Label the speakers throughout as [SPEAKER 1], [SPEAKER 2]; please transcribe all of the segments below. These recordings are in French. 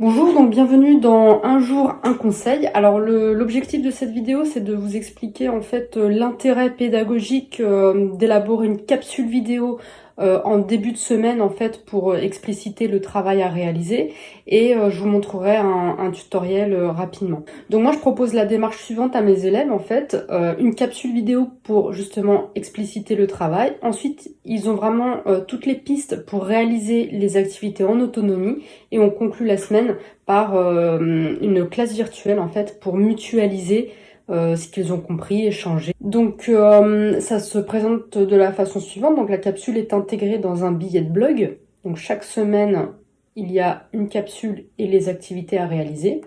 [SPEAKER 1] Bonjour, donc bienvenue dans Un jour, un conseil. Alors l'objectif de cette vidéo, c'est de vous expliquer en fait euh, l'intérêt pédagogique euh, d'élaborer une capsule vidéo euh, en début de semaine en fait pour expliciter le travail à réaliser et je vous montrerai un, tutoriel rapidement. Donc moi je propose la démarche suivante à mes élèves en fait, une capsule vidéo pour justement expliciter le travail. Ensuite ils ont vraiment toutes les pistes pour réaliser les activités en autonomie et on conclut la semaine par euh, une classe virtuelle en fait pour mutualiser euh, ce qu'ils ont compris, échanger. Donc euh, ça se présente de la façon suivante, donc la capsule est intégrée dans un billet de blog, donc chaque semaine il y a une capsule et les activités à réaliser.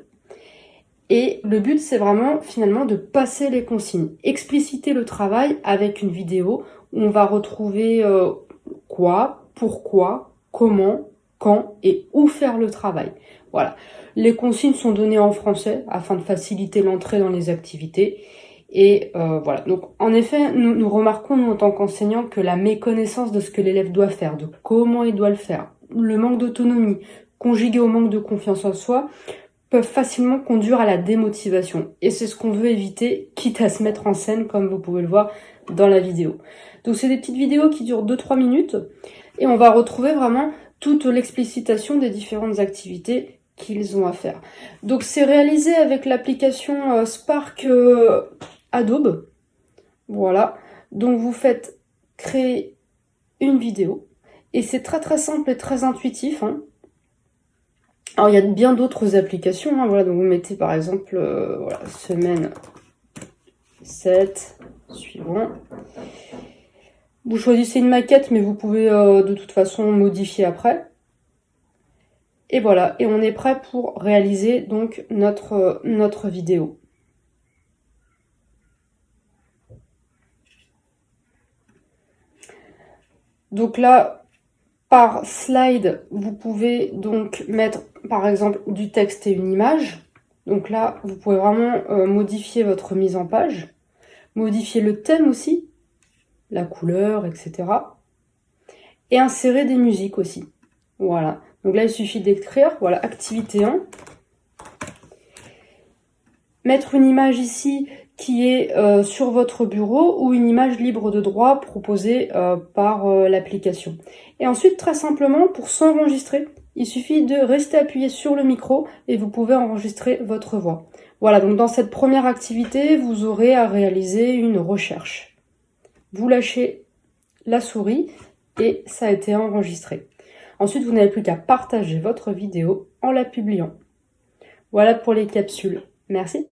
[SPEAKER 1] Et le but, c'est vraiment finalement de passer les consignes, expliciter le travail avec une vidéo où on va retrouver quoi, pourquoi, comment, quand et où faire le travail. Voilà. Les consignes sont données en français afin de faciliter l'entrée dans les activités. Et euh, voilà. Donc, en effet, nous, nous remarquons, nous, en tant qu'enseignants, que la méconnaissance de ce que l'élève doit faire, de comment il doit le faire, le manque d'autonomie, conjugué au manque de confiance en soi, peuvent facilement conduire à la démotivation. Et c'est ce qu'on veut éviter, quitte à se mettre en scène, comme vous pouvez le voir dans la vidéo. Donc, c'est des petites vidéos qui durent 2-3 minutes. Et on va retrouver vraiment toute l'explicitation des différentes activités qu'ils ont à faire. Donc c'est réalisé avec l'application euh, Spark euh, Adobe. Voilà. Donc vous faites créer une vidéo. Et c'est très très simple et très intuitif. Hein. Alors il y a bien d'autres applications. Hein. Voilà, donc vous mettez par exemple euh, semaine 7, suivant. Vous choisissez une maquette, mais vous pouvez de toute façon modifier après. Et voilà, et on est prêt pour réaliser donc notre, notre vidéo. Donc là, par slide, vous pouvez donc mettre par exemple du texte et une image. Donc là, vous pouvez vraiment euh, modifier votre mise en page, modifier le thème aussi, la couleur, etc. Et insérer des musiques aussi. Voilà. Donc là, il suffit d'écrire, voilà, activité 1. Mettre une image ici qui est euh, sur votre bureau ou une image libre de droit proposée euh, par euh, l'application. Et ensuite, très simplement, pour s'enregistrer, il suffit de rester appuyé sur le micro et vous pouvez enregistrer votre voix. Voilà, donc dans cette première activité, vous aurez à réaliser une recherche. Vous lâchez la souris et ça a été enregistré. Ensuite, vous n'avez plus qu'à partager votre vidéo en la publiant. Voilà pour les capsules. Merci.